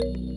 you